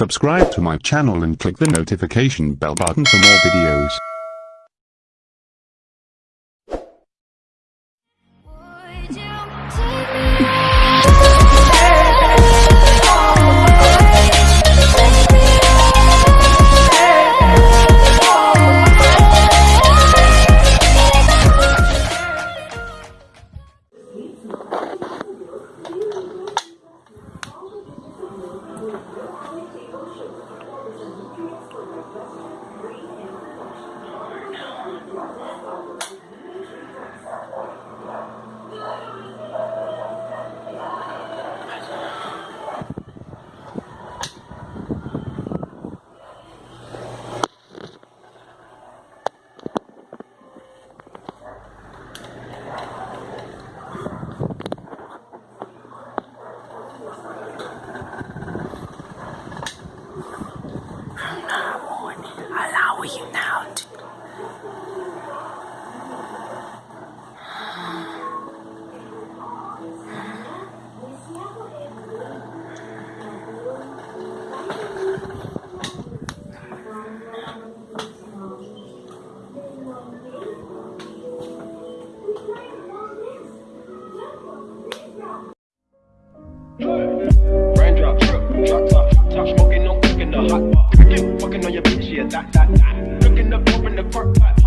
Subscribe to my channel and click the notification bell button for more videos. Raindrop, drip, drop top, top smoking, no cooking the hot pot. Fucking on your bitch, yeah, that, that, that. Looking up, open the park pot.